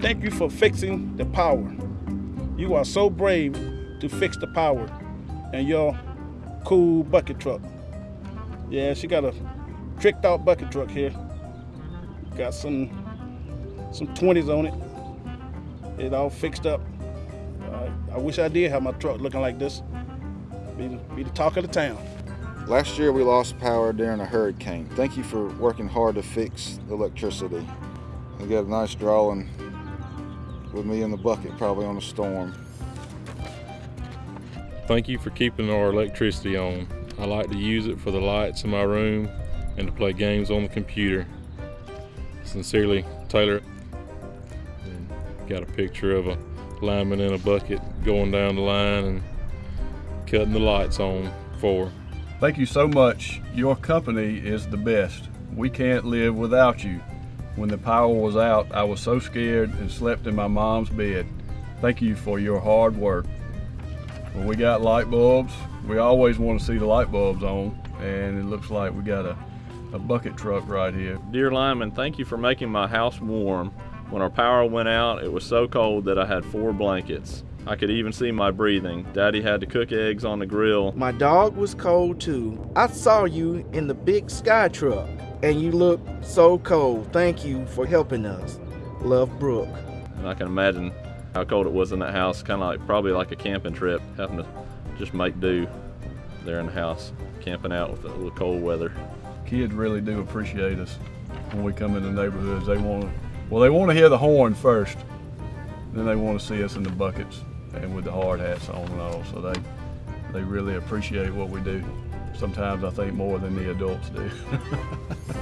Thank you for fixing the power. You are so brave to fix the power in your cool bucket truck. Yeah, she got a tricked out bucket truck here. Got some some 20s on it. It all fixed up. Uh, I wish I did have my truck looking like this. Be, be the talk of the town. Last year we lost power during a hurricane. Thank you for working hard to fix electricity. We got a nice drawing with me in the bucket probably on a storm. Thank you for keeping our electricity on. I like to use it for the lights in my room and to play games on the computer. Sincerely, Taylor. And got a picture of a lineman in a bucket going down the line and cutting the lights on for. Thank you so much. Your company is the best. We can't live without you. When the power was out, I was so scared and slept in my mom's bed. Thank you for your hard work. When we got light bulbs, we always want to see the light bulbs on, and it looks like we got a, a bucket truck right here. Dear lineman, thank you for making my house warm. When our power went out, it was so cold that I had four blankets. I could even see my breathing. Daddy had to cook eggs on the grill. My dog was cold too. I saw you in the big sky truck and you look so cold. Thank you for helping us. Love Brooke. And I can imagine how cold it was in that house, kind of like probably like a camping trip, having to just make do there in the house, camping out with the little cold weather. Kids really do appreciate us when we come in the neighborhoods. They want to, well, they want to hear the horn first, then they want to see us in the buckets and with the hard hats on and all. So they they really appreciate what we do. Sometimes I think more than the adults do.